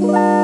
Bye.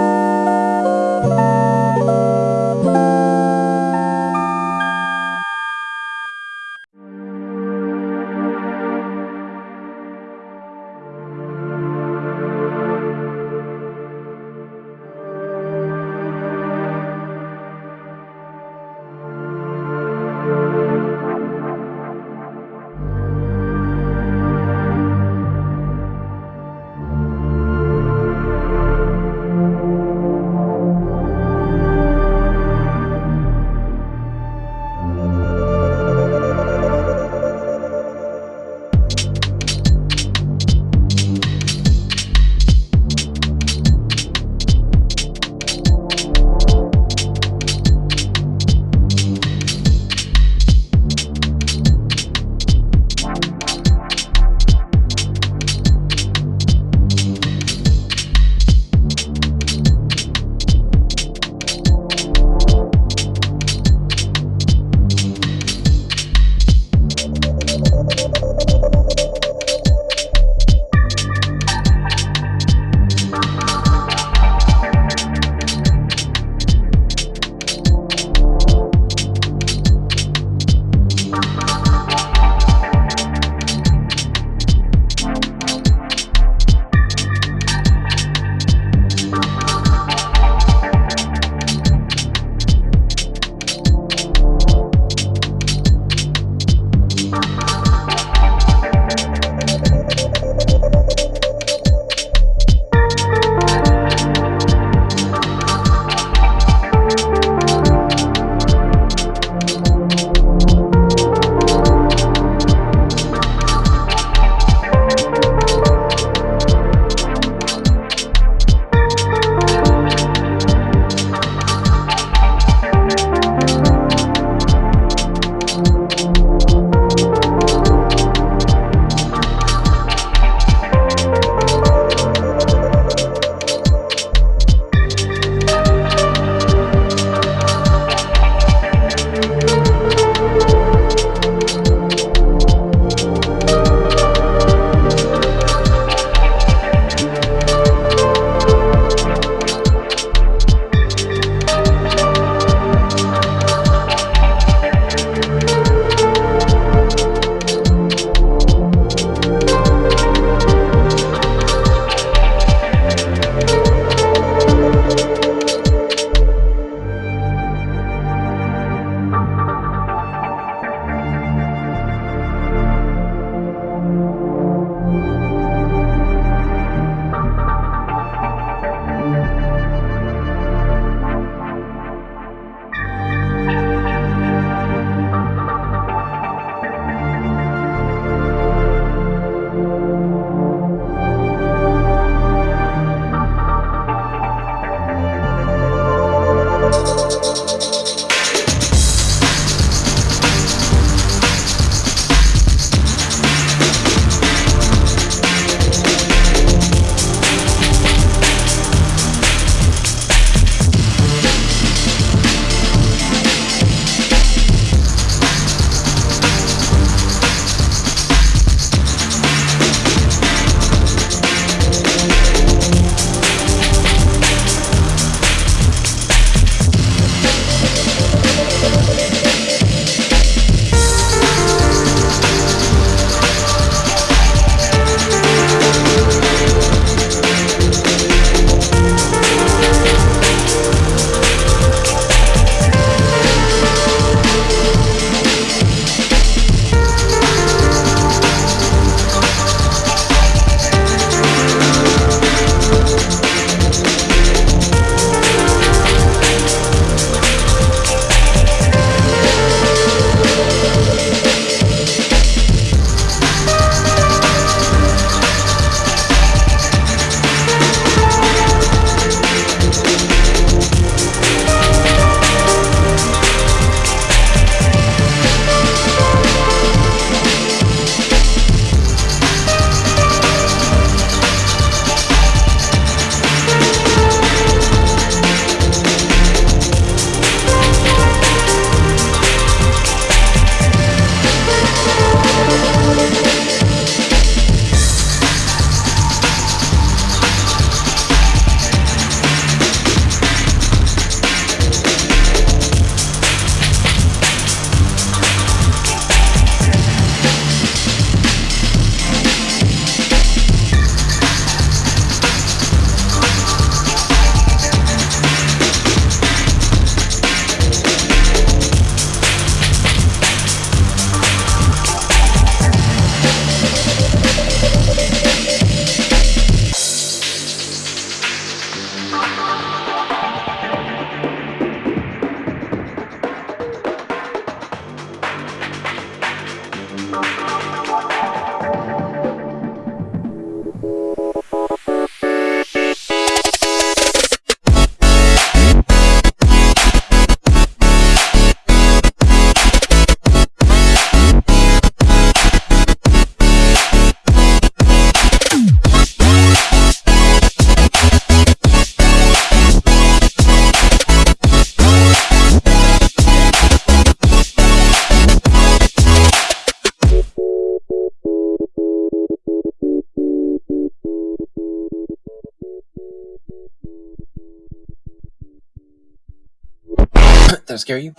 That'll scare you.